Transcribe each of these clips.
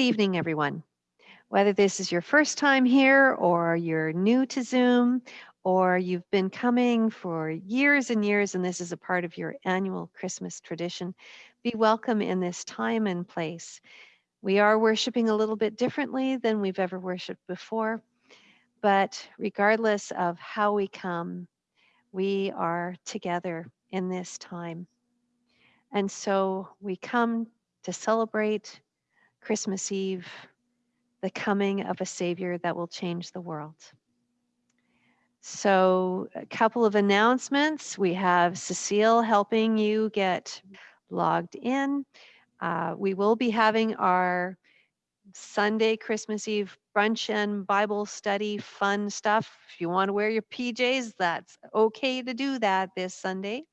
Good evening, everyone. Whether this is your first time here or you're new to Zoom or you've been coming for years and years and this is a part of your annual Christmas tradition, be welcome in this time and place. We are worshiping a little bit differently than we've ever worshiped before, but regardless of how we come, we are together in this time. And so we come to celebrate Christmas Eve, the coming of a Savior that will change the world. So, a couple of announcements. We have Cecile helping you get logged in. Uh, we will be having our Sunday, Christmas Eve brunch and Bible study fun stuff. If you want to wear your PJs, that's okay to do that this Sunday.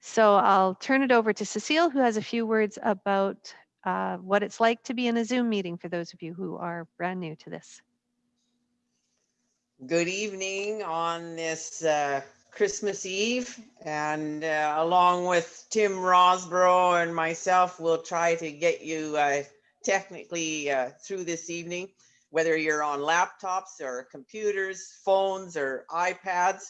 So I'll turn it over to Cecile, who has a few words about uh, what it's like to be in a Zoom meeting for those of you who are brand new to this. Good evening on this uh, Christmas Eve, and uh, along with Tim Rosborough and myself, we'll try to get you uh, technically uh, through this evening, whether you're on laptops or computers, phones, or iPads.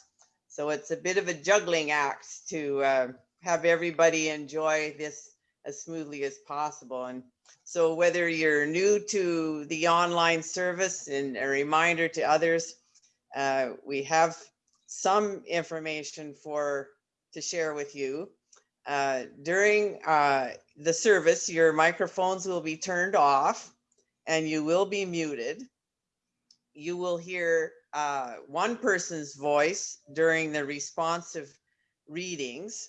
So it's a bit of a juggling act to have everybody enjoy this as smoothly as possible. And so whether you're new to the online service and a reminder to others, uh, we have some information for to share with you. Uh, during uh, the service, your microphones will be turned off and you will be muted. You will hear uh, one person's voice during the responsive readings.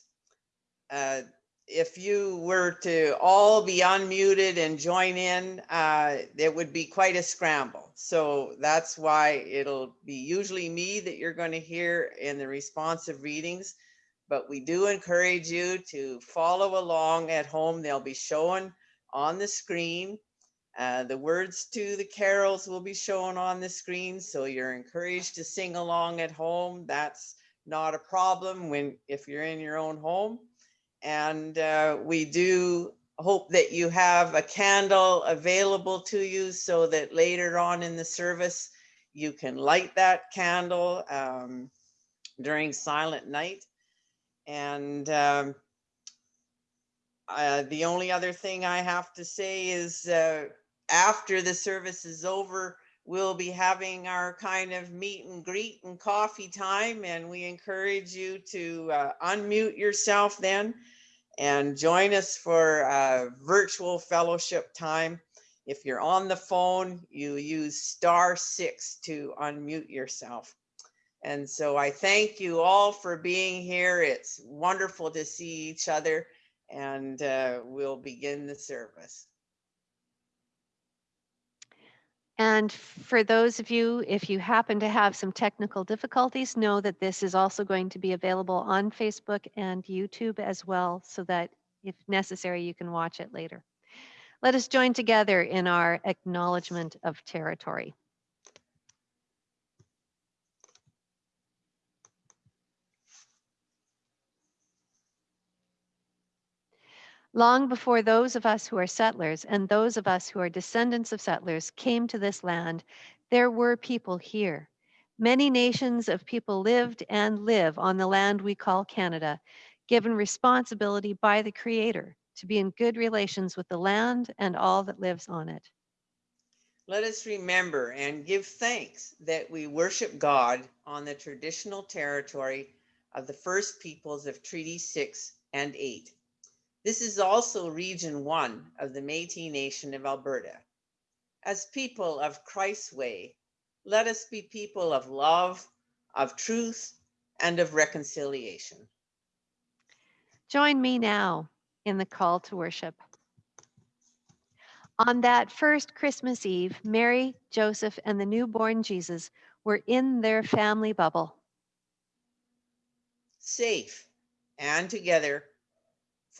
If you were to all be unmuted and join in, uh, it would be quite a scramble. So that's why it'll be usually me that you're going to hear in the responsive readings. But we do encourage you to follow along at home. They'll be shown on the screen. Uh, the words to the carols will be shown on the screen. So you're encouraged to sing along at home. That's not a problem when if you're in your own home. And uh, we do hope that you have a candle available to you so that later on in the service, you can light that candle um, during silent night. And um, uh, the only other thing I have to say is uh, after the service is over, we'll be having our kind of meet and greet and coffee time. And we encourage you to uh, unmute yourself then and join us for a virtual fellowship time. If you're on the phone, you use star six to unmute yourself. And so I thank you all for being here. It's wonderful to see each other and uh, we'll begin the service. And for those of you, if you happen to have some technical difficulties, know that this is also going to be available on Facebook and YouTube as well, so that if necessary, you can watch it later. Let us join together in our acknowledgement of territory. Long before those of us who are settlers and those of us who are descendants of settlers came to this land, there were people here. Many nations of people lived and live on the land we call Canada, given responsibility by the Creator to be in good relations with the land and all that lives on it. Let us remember and give thanks that we worship God on the traditional territory of the first peoples of Treaty 6 and 8 this is also Region 1 of the Métis Nation of Alberta. As people of Christ's way, let us be people of love, of truth, and of reconciliation. Join me now in the call to worship. On that first Christmas Eve, Mary, Joseph, and the newborn Jesus were in their family bubble. Safe and together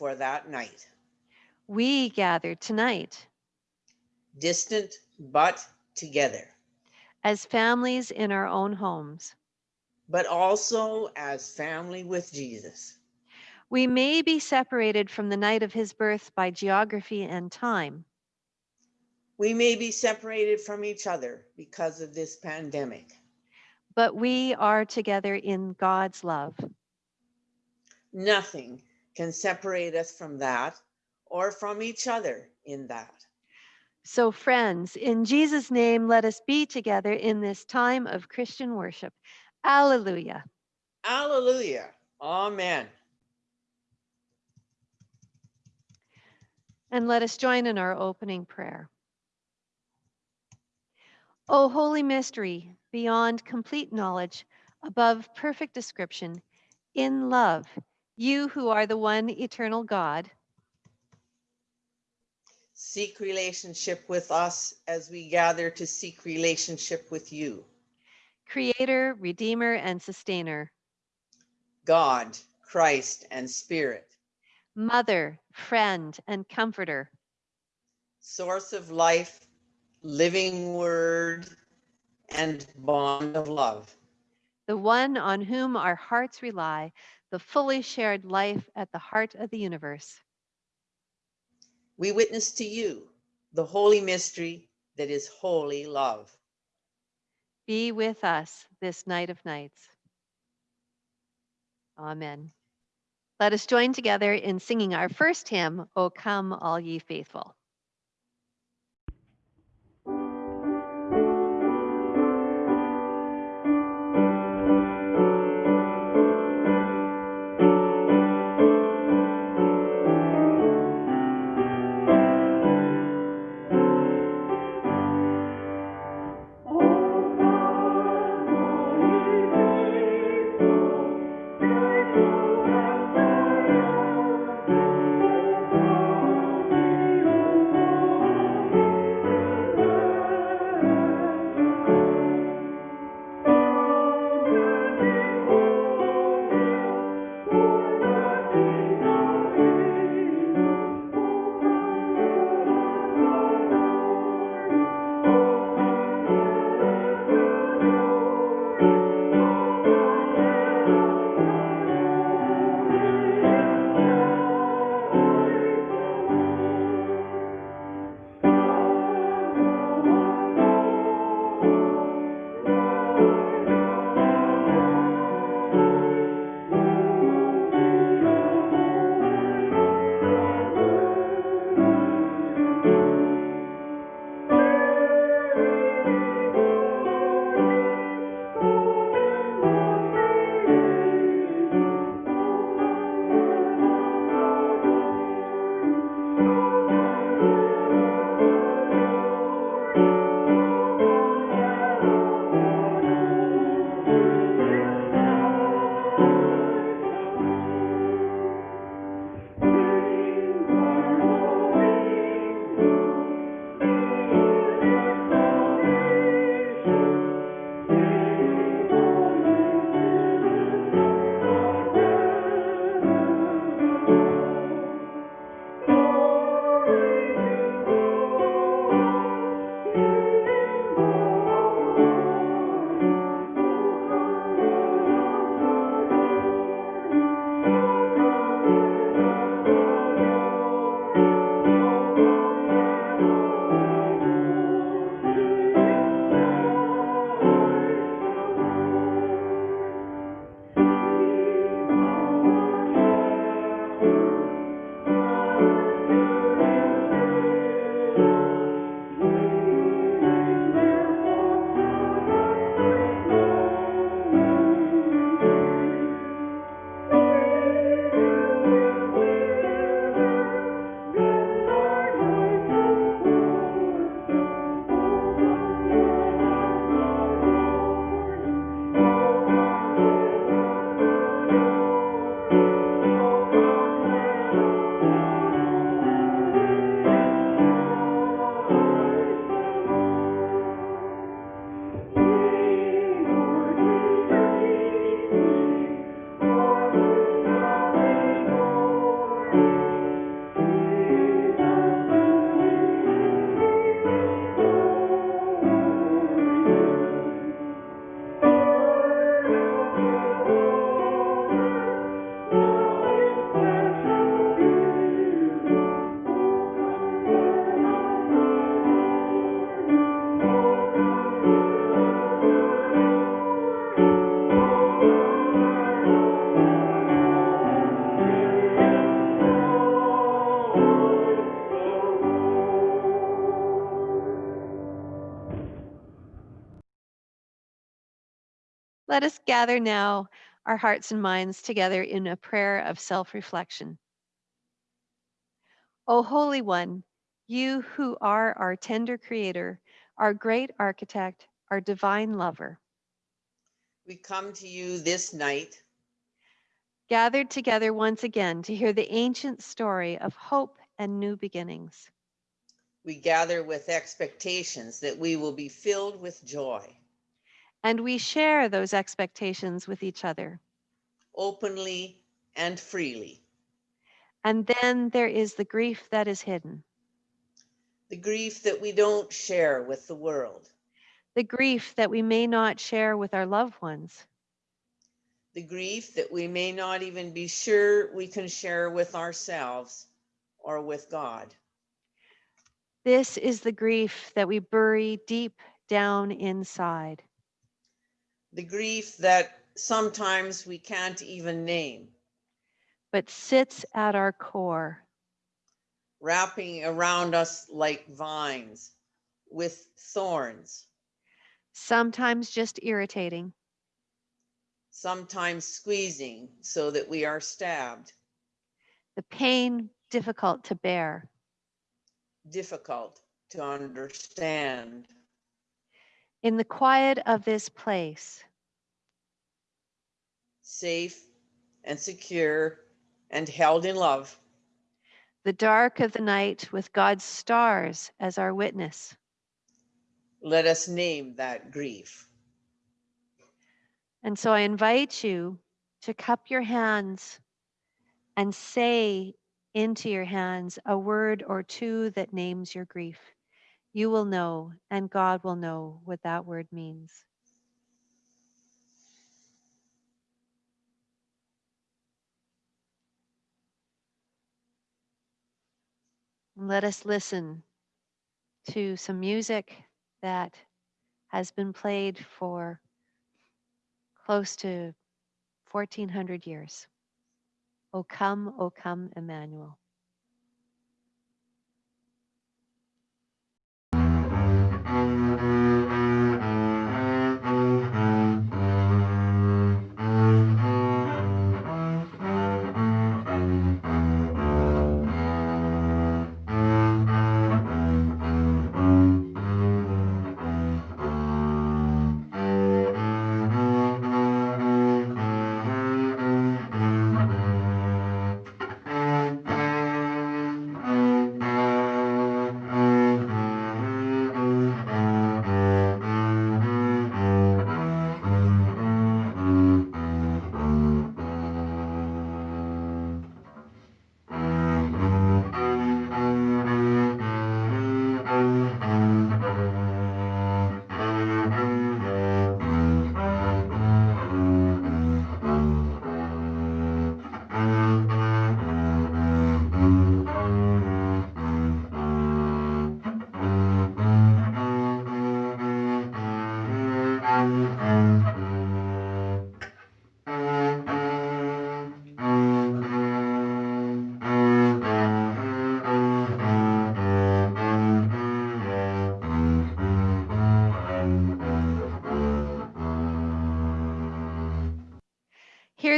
for that night. We gather tonight. Distant but together. As families in our own homes. But also as family with Jesus. We may be separated from the night of his birth by geography and time. We may be separated from each other because of this pandemic. but we are together in God's love. Nothing can separate us from that or from each other in that. So, friends, in Jesus' name, let us be together in this time of Christian worship. Alleluia. Alleluia. Amen. And let us join in our opening prayer. O holy mystery, beyond complete knowledge, above perfect description, in love, you who are the one eternal God, Seek relationship with us as we gather to seek relationship with you. creator, redeemer, and sustainer, God, Christ, and Spirit, mother, friend, and comforter, source of life, living word, and bond of love. the one on whom our hearts rely, the fully shared life at the heart of the universe. We witness to you the holy mystery that is holy love. Be with us this night of nights. Amen. Let us join together in singing our first hymn, O Come, All Ye Faithful. Let us gather now our hearts and minds together in a prayer of self reflection. O Holy One, you who are our tender Creator, our great architect, our divine lover, We come to you this night gathered together once again to hear the ancient story of hope and new beginnings. We gather with expectations that we will be filled with joy, And we share those expectations with each other. openly and freely. And then there is the grief that is hidden, The grief that we don't share with the world, the grief that we may not share with our loved ones, the grief that we may not even be sure we can share with ourselves or with God. This is the grief that we bury deep down inside. The grief that sometimes we can't even name, but sits at our core, wrapping around us like vines with thorns, sometimes just irritating, sometimes squeezing so that we are stabbed, the pain difficult to bear. difficult to understand. In the quiet of this place, safe and secure and held in love. the dark of the night with God's stars as our witness, Let us name that grief. And so I invite you to cup your hands and say into your hands a word or two that names your grief. You will know, and God will know what that word means. Let us listen to some music that has been played for close to 1400 years. O come, O come, Emmanuel.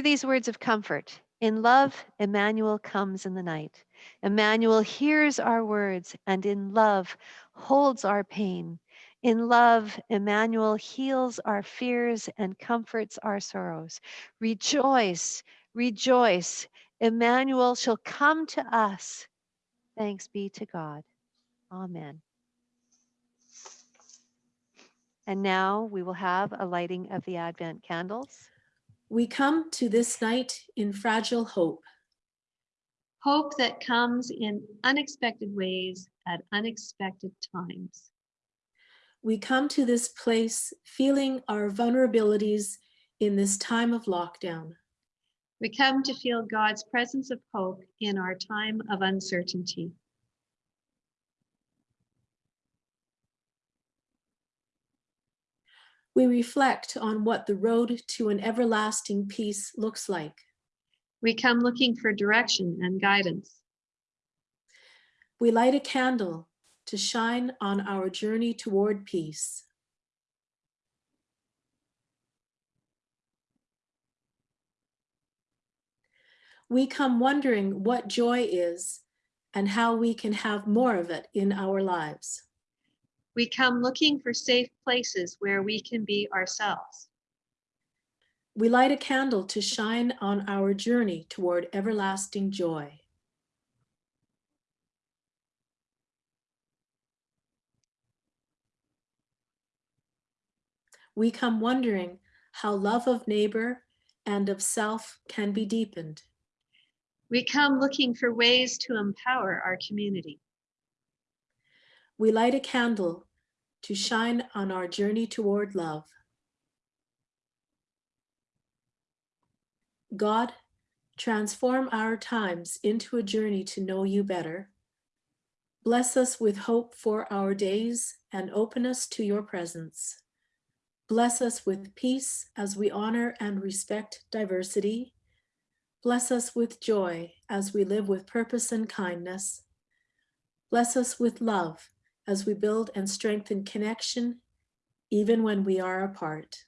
These words of comfort. In love, Emmanuel comes in the night. Emmanuel hears our words and in love holds our pain. In love, Emmanuel heals our fears and comforts our sorrows. Rejoice, rejoice. Emmanuel shall come to us. Thanks be to God. Amen. And now we will have a lighting of the Advent candles. We come to this night in fragile hope. Hope that comes in unexpected ways at unexpected times. We come to this place feeling our vulnerabilities in this time of lockdown. We come to feel God's presence of hope in our time of uncertainty. we reflect on what the road to an everlasting peace looks like. We come looking for direction and guidance. We light a candle to shine on our journey toward peace. We come wondering what joy is and how we can have more of it in our lives. We come looking for safe places where we can be ourselves. We light a candle to shine on our journey toward everlasting joy. We come wondering how love of neighbor and of self can be deepened. We come looking for ways to empower our community. We light a candle to shine on our journey toward love. God, transform our times into a journey to know you better. Bless us with hope for our days and open us to your presence. Bless us with peace as we honor and respect diversity. Bless us with joy as we live with purpose and kindness. Bless us with love as we build and strengthen connection, even when we are apart.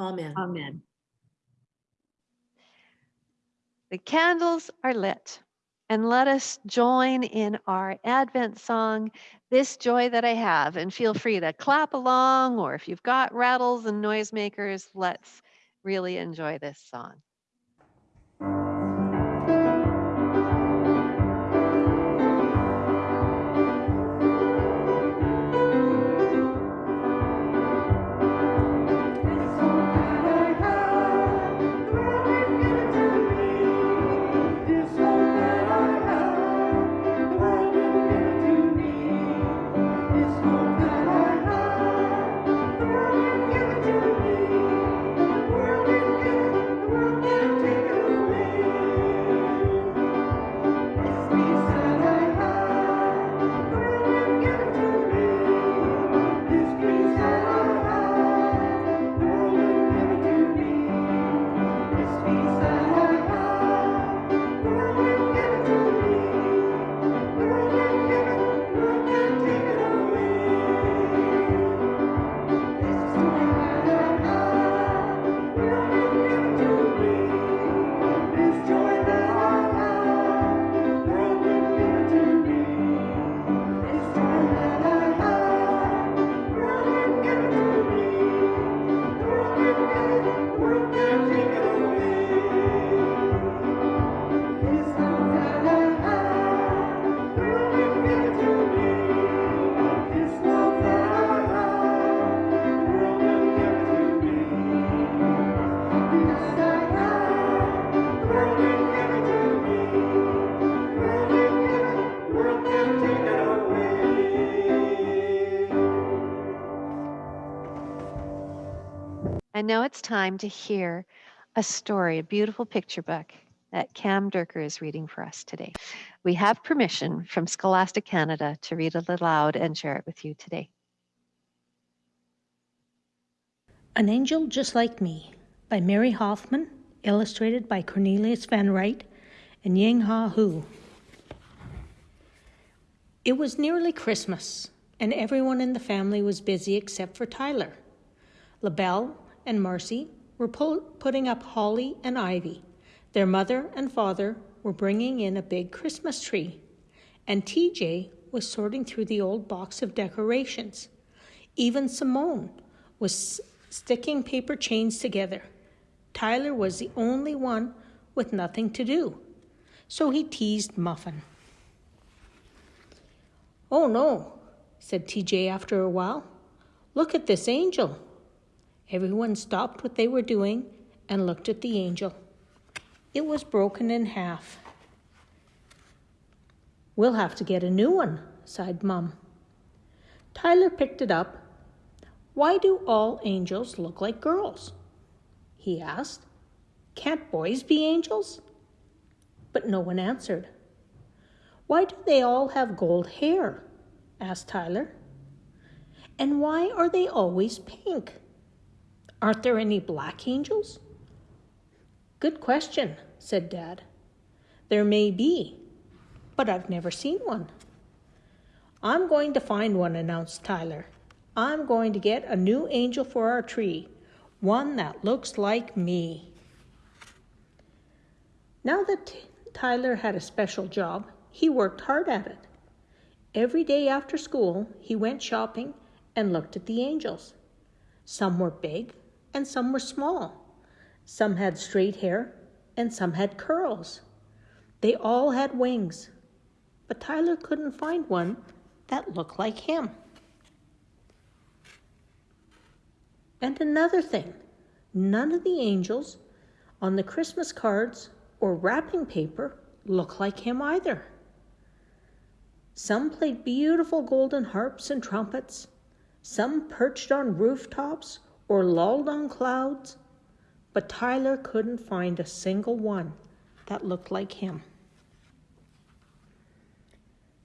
Amen. Amen. The candles are lit. And let us join in our Advent song, This Joy That I Have. And feel free to clap along, or if you've got rattles and noisemakers, let's really enjoy this song. And now it's time to hear a story, a beautiful picture book that Cam Durker is reading for us today. We have permission from Scholastic Canada to read it aloud and share it with you today. An Angel Just Like Me by Mary Hoffman, illustrated by Cornelius Van Wright and Ying-Hwa Hu. It was nearly Christmas, and everyone in the family was busy except for Tyler. LaBelle and Marcy were putting up holly and ivy. Their mother and father were bringing in a big Christmas tree, and TJ was sorting through the old box of decorations. Even Simone was sticking paper chains together. Tyler was the only one with nothing to do, so he teased Muffin. Oh no, said TJ after a while. Look at this angel. Everyone stopped what they were doing and looked at the angel. It was broken in half. We'll have to get a new one, sighed Mum. Tyler picked it up. Why do all angels look like girls? he asked. Can't boys be angels? But no one answered. Why do they all have gold hair? asked Tyler. And why are they always pink? Aren't there any black angels? Good question, said Dad. There may be, but I've never seen one. I'm going to find one, announced Tyler. I'm going to get a new angel for our tree, one that looks like me. Now that T- Tyler had a special job, he worked hard at it. Every day after school, he went shopping and looked at the angels. Some were big and some were small. Some had straight hair and some had curls. They all had wings, but Tyler couldn't find one that looked like him. And another thing, none of the angels on the Christmas cards or wrapping paper look like him either. Some played beautiful golden harps and trumpets. Some perched on rooftops or lolled on clouds. But Tyler couldn't find a single one that looked like him.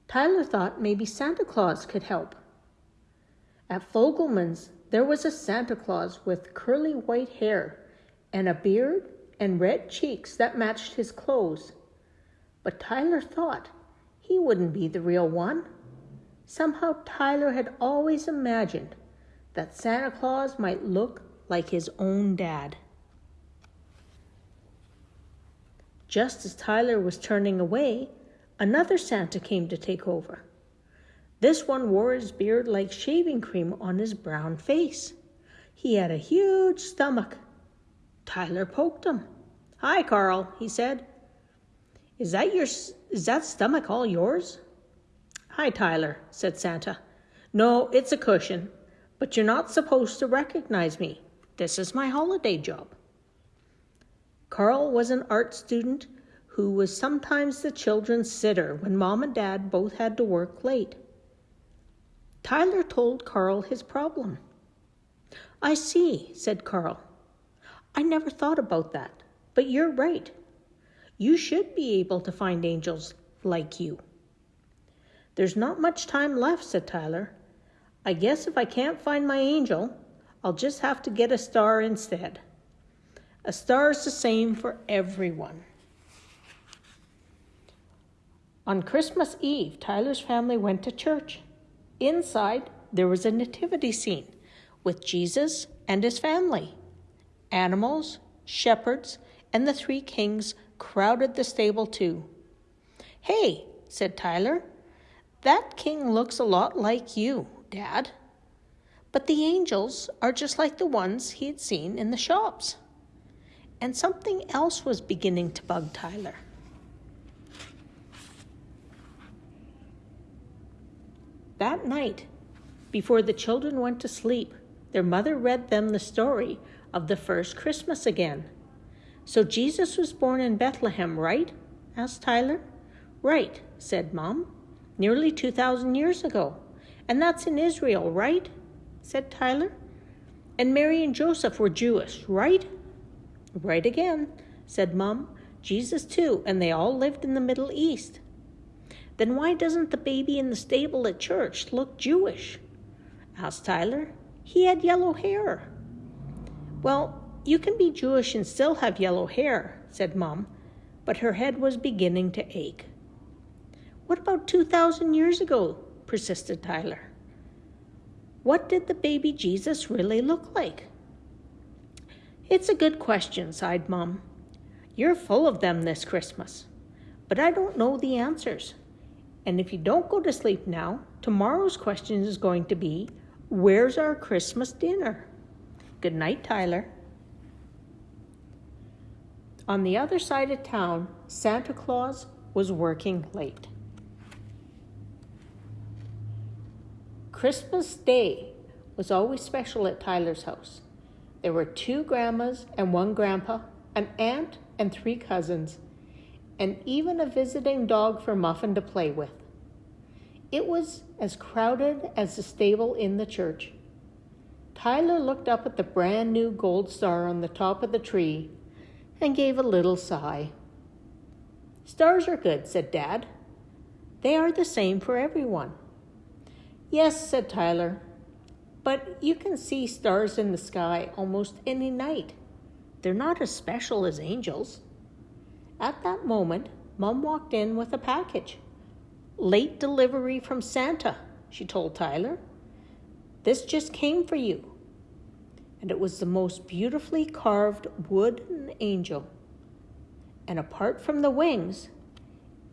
Tyler thought maybe Santa Claus could help. At Fogelman's, there was a Santa Claus with curly white hair and a beard and red cheeks that matched his clothes. But Tyler thought he wouldn't be the real one. Somehow Tyler had always imagined that Santa Claus might look like his own dad. Just as Tyler was turning away, another Santa came to take over. This one wore his beard like shaving cream on his brown face. He had a huge stomach. Tyler poked him. Hi, Carl, he said. Is that your is that stomach all yours? Hi, Tyler, said Santa. No, it's a cushion, but you're not supposed to recognize me. This is my holiday job. Carl was an art student who was sometimes the children's sitter when mom and dad both had to work late. Tyler told Carl his problem. I see, said Carl. I never thought about that, but you're right. You should be able to find angels like you. There's not much time left, said Tyler. I guess if I can't find my angel, I'll just have to get a star instead. A star is the same for everyone. On Christmas Eve, Tyler's family went to church. Inside, there was a nativity scene with Jesus and his family. Animals, shepherds, and the three kings crowded the stable too. Hey, said Tyler, that king looks a lot like you, Dad. But the angels are just like the ones he had seen in the shops. And something else was beginning to bug Tyler. That night, before the children went to sleep, their mother read them the story of the first Christmas again. So Jesus was born in Bethlehem, right? asked Tyler. Right, said Mom. Nearly 2,000 years ago. And that's in Israel, right? said Tyler. And Mary and Joseph were Jewish, right? Right again, said Mom. Jesus too, and they all lived in the Middle East. Then why doesn't the baby in the stable at church look Jewish? asked Tyler. He had yellow hair. Well, you can be Jewish and still have yellow hair, said Mom, but her head was beginning to ache. What about 2,000 years ago? Persisted Tyler. What did the baby Jesus really look like? It's a good question, sighed Mom. You're full of them this Christmas, but I don't know the answers. And if you don't go to sleep now, tomorrow's question is going to be Where's our Christmas dinner? Good night, Tyler. On the other side of town, Santa Claus was working late. Christmas Day was always special at Tyler's house. There were two grandmas and one grandpa, an aunt and three cousins, and even a visiting dog for Muffin to play with. It was as crowded as the stable in the church. Tyler looked up at the brand new gold star on the top of the tree and gave a little sigh. Stars are good, said Dad. They are the same for everyone. Yes, said Tyler, but you can see stars in the sky almost any night. They're not as special as angels. At that moment, Mom walked in with a package. Late delivery from Santa, she told Tyler. This just came for you. And it was the most beautifully carved wooden angel. and apart from the wings,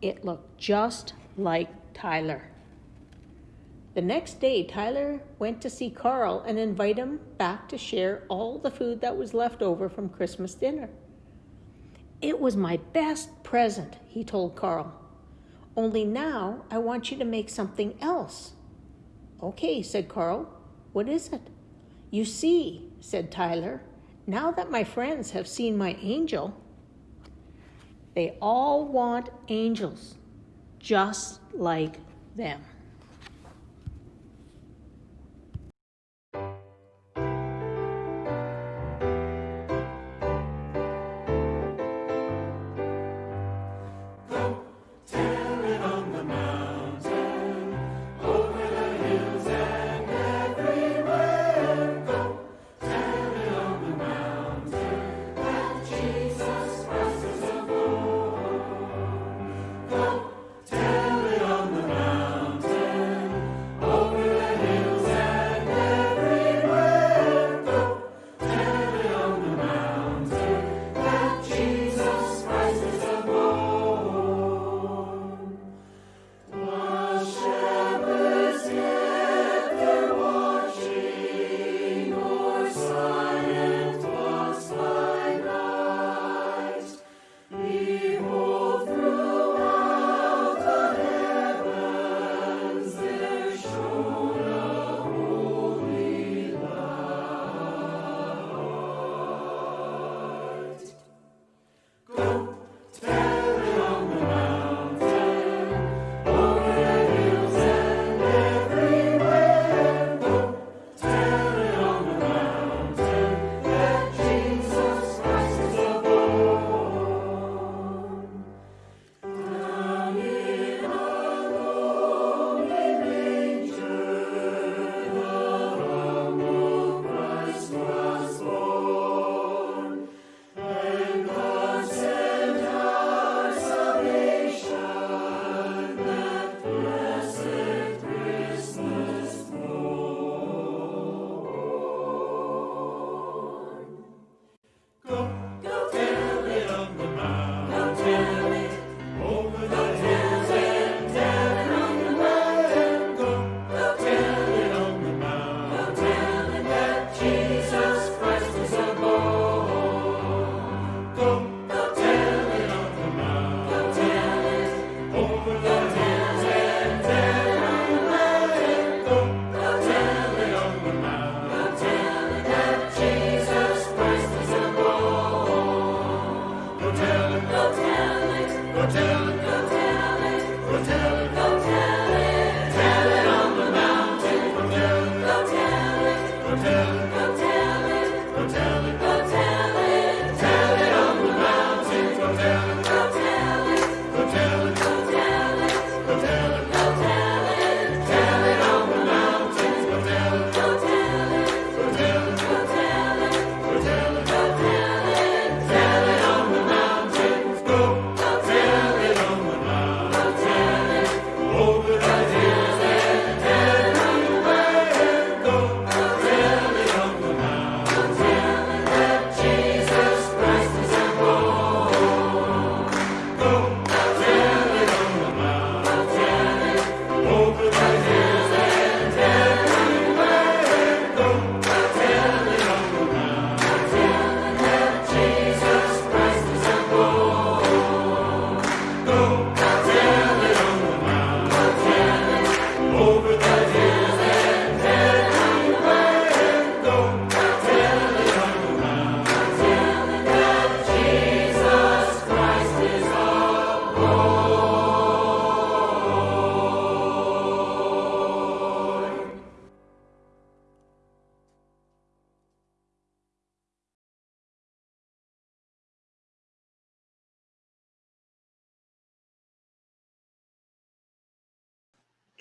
it looked just like Tyler. The next day, Tyler went to see Carl and invite him back to share all the food that was left over from Christmas dinner. It was my best present, he told Carl. Only now I want you to make something else. Okay, said Carl. What is it? You see, said Tyler, now that my friends have seen my angel, they all want angels just like them.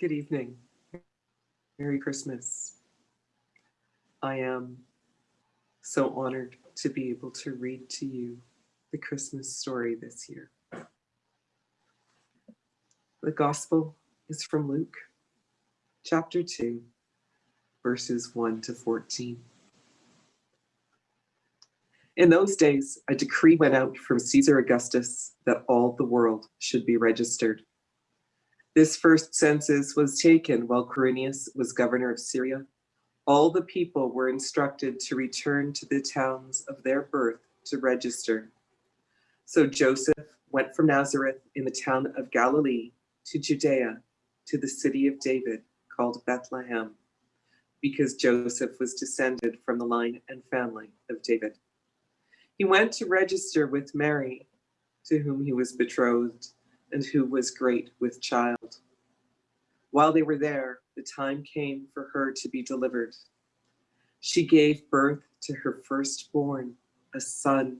Good evening. Merry Christmas. I am so honored to be able to read to you the Christmas story this year. The Gospel is from Luke, chapter 2, verses 1 to 14. In those days, a decree went out from Caesar Augustus that all the world should be registered. This first census was taken while Quirinius was governor of Syria. All the people were instructed to return to the towns of their birth to register. So Joseph went from Nazareth in the town of Galilee to Judea to the city of David called Bethlehem, because Joseph was descended from the line and family of David. He went to register with Mary, to whom he was betrothed and who was great with child. While they were there, the time came for her to be delivered. She gave birth to her firstborn, a son,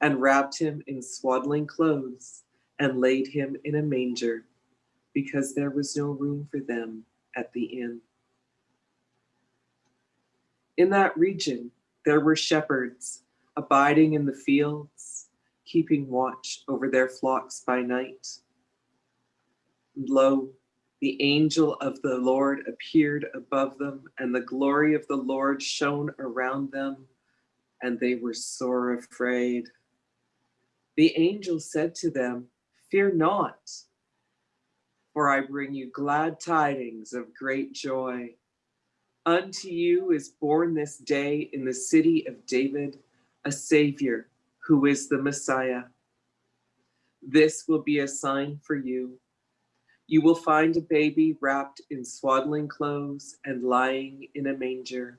and wrapped him in swaddling clothes and laid him in a manger because there was no room for them at the inn. In that region, there were shepherds abiding in the fields, keeping watch over their flocks by night. And lo, the angel of the Lord appeared above them, and the glory of the Lord shone around them, and they were sore afraid. The angel said to them, Fear not, for I bring you glad tidings of great joy. Unto you is born this day in the city of David a Savior who is the Messiah. This will be a sign for you. You will find a baby wrapped in swaddling clothes and lying in a manger.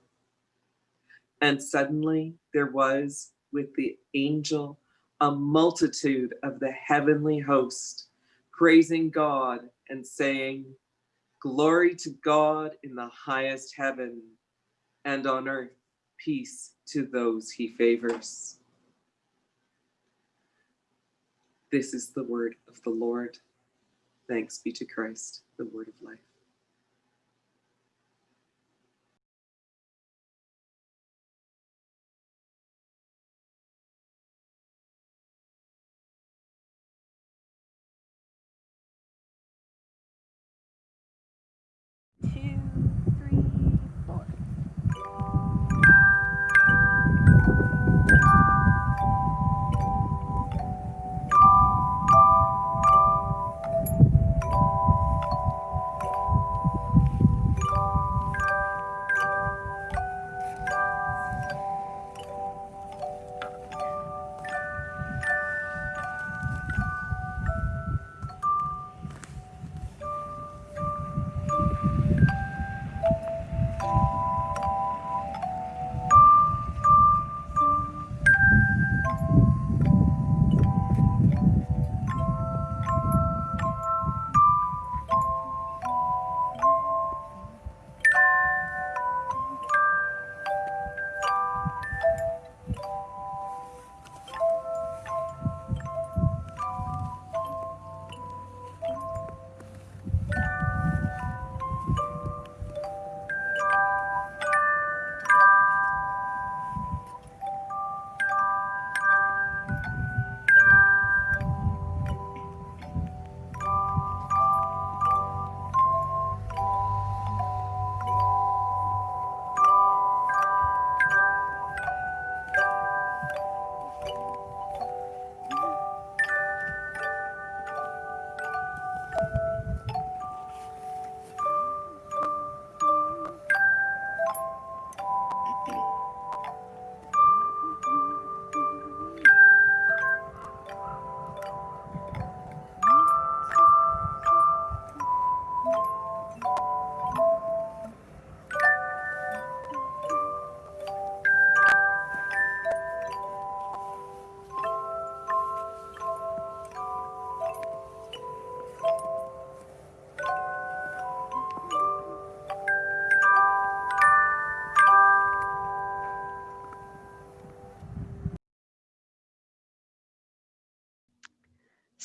And suddenly there was with the angel a multitude of the heavenly host, praising God and saying, Glory to God in the highest heaven, and on earth peace to those he favors. This is the word of the Lord. Thanks be to Christ, the word of life.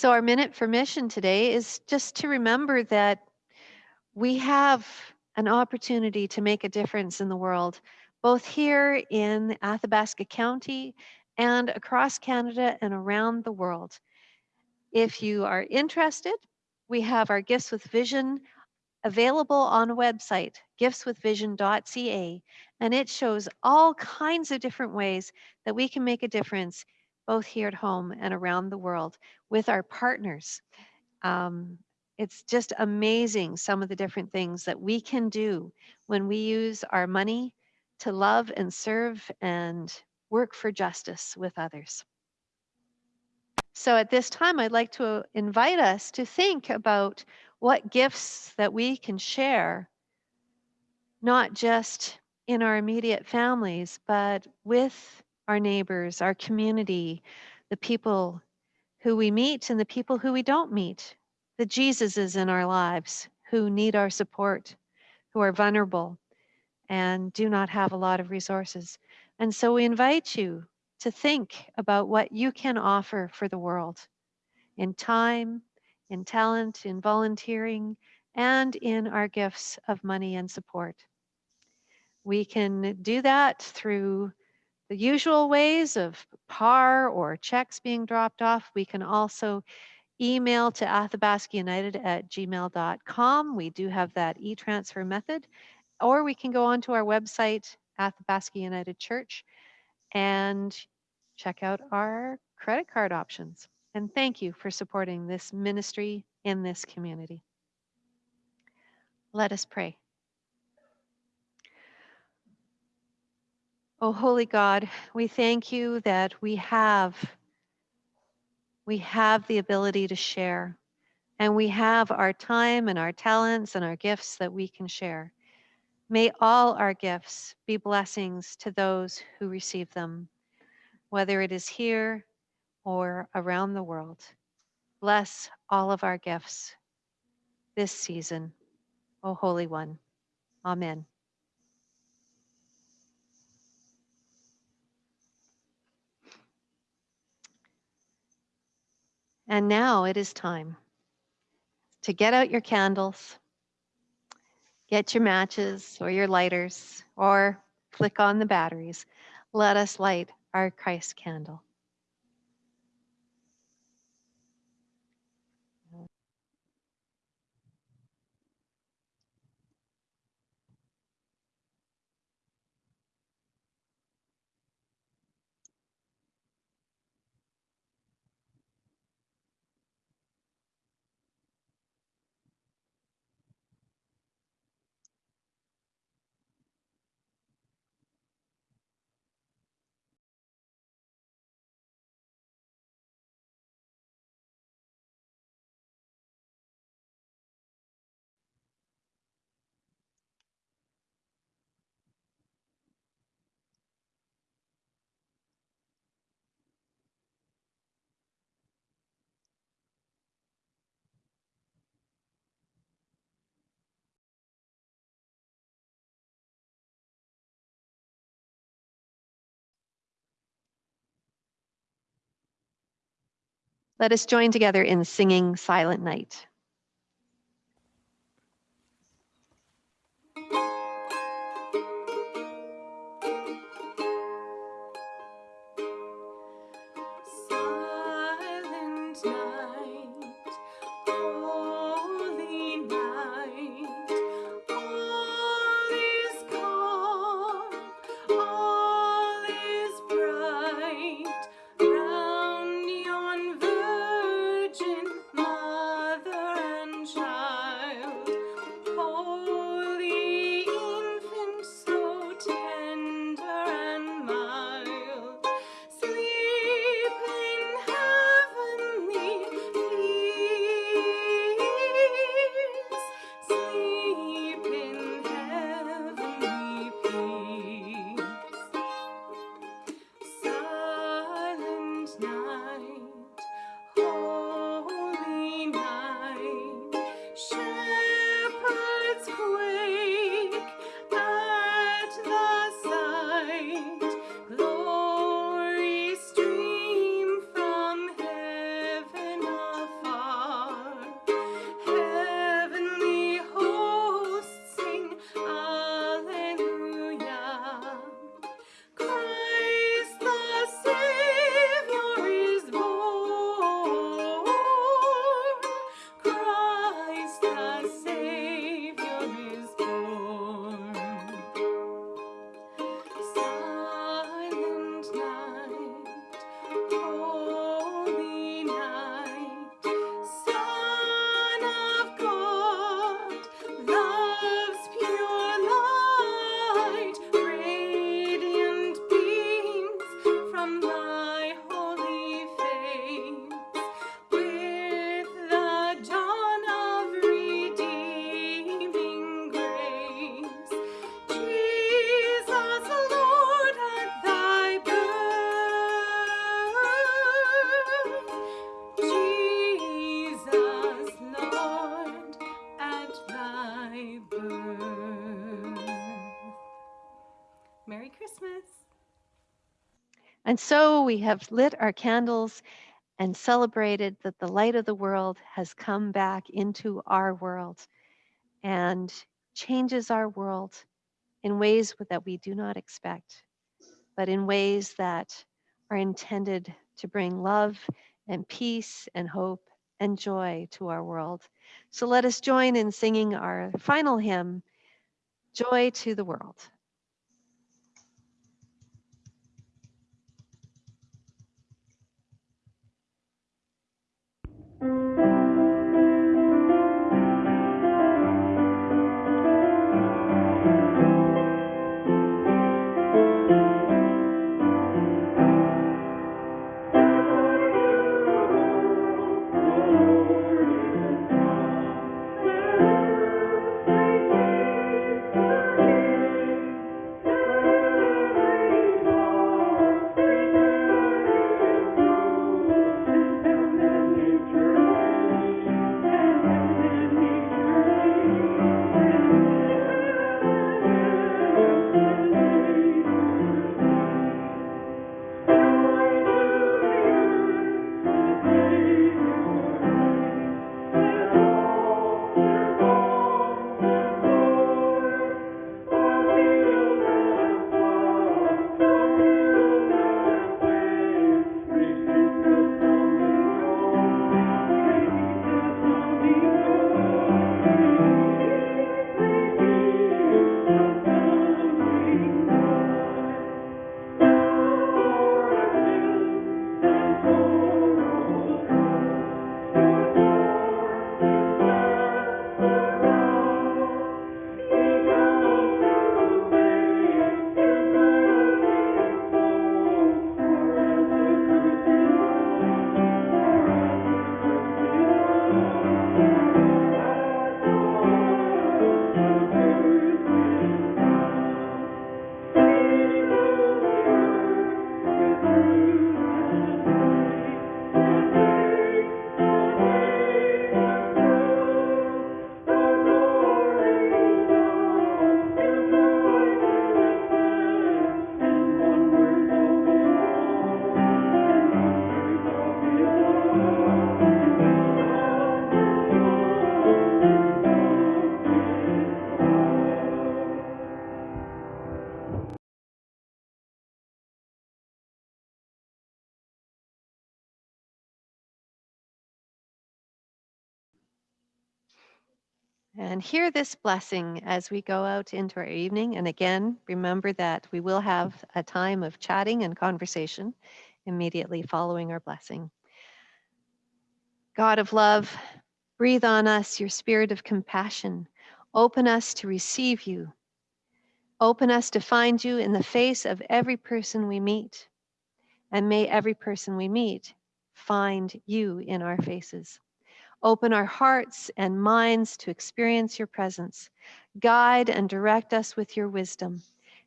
So our minute for mission today is just to remember that we have an opportunity to make a difference in the world, both here in Athabasca County and across Canada and around the world. If you are interested, we have our Gifts with Vision available on a website, giftswithvision.ca, and it shows all kinds of different ways that we can make a difference both here at home and around the world with our partners. Um, it's just amazing some of the different things that we can do when we use our money to love and serve and work for justice with others. So at this time, I'd like to invite us to think about what gifts that we can share, not just in our immediate families, but with our neighbors, our community, the people who we meet and the people who we don't meet, the Jesuses in our lives who need our support, who are vulnerable and do not have a lot of resources. And so we invite you to think about what you can offer for the world in time, in talent, in volunteering, and in our gifts of money and support. We can do that through the usual ways of par or checks being dropped off. We can also email to Athabasca United at gmail.com. We do have that e-transfer method. Or we can go onto our website, Athabasca United Church, and check out our credit card options. And thank you for supporting this ministry in this community. Let us pray. Oh, holy God, we thank you that we have we have the ability to share and we have our time and our talents and our gifts that we can share. May all our gifts be blessings to those who receive them, whether it is here or around the world. Bless all of our gifts this season, O Holy One. Amen. And now it is time to get out your candles, get your matches or your lighters, or flick on the batteries. Let us light our Christ candle. Let us join together in singing Silent Night. And so we have lit our candles and celebrated that the light of the world has come back into our world and changes our world in ways that we do not expect, but in ways that are intended to bring love and peace and hope and joy to our world. So let us join in singing our final hymn, Joy to the World. And hear this blessing as we go out into our evening. And again, remember that we will mm. have a time of chatting and conversation immediately following our blessing. God of love, breathe on us your spirit of compassion. Open us to receive you. Open us to find you in the face of every person we meet. And may every person we meet find you in our faces. Open our hearts and minds to experience your presence. Guide and direct us with your wisdom.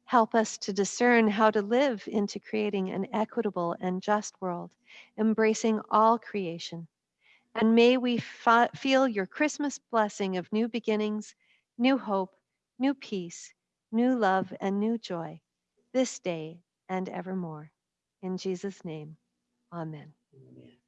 Help us to discern how to live into creating an equitable and just world, embracing all creation. And may we feel your Christmas blessing of new beginnings, new hope, new peace, new love, and new joy this day and evermore. In Jesus' name, amen. Amen.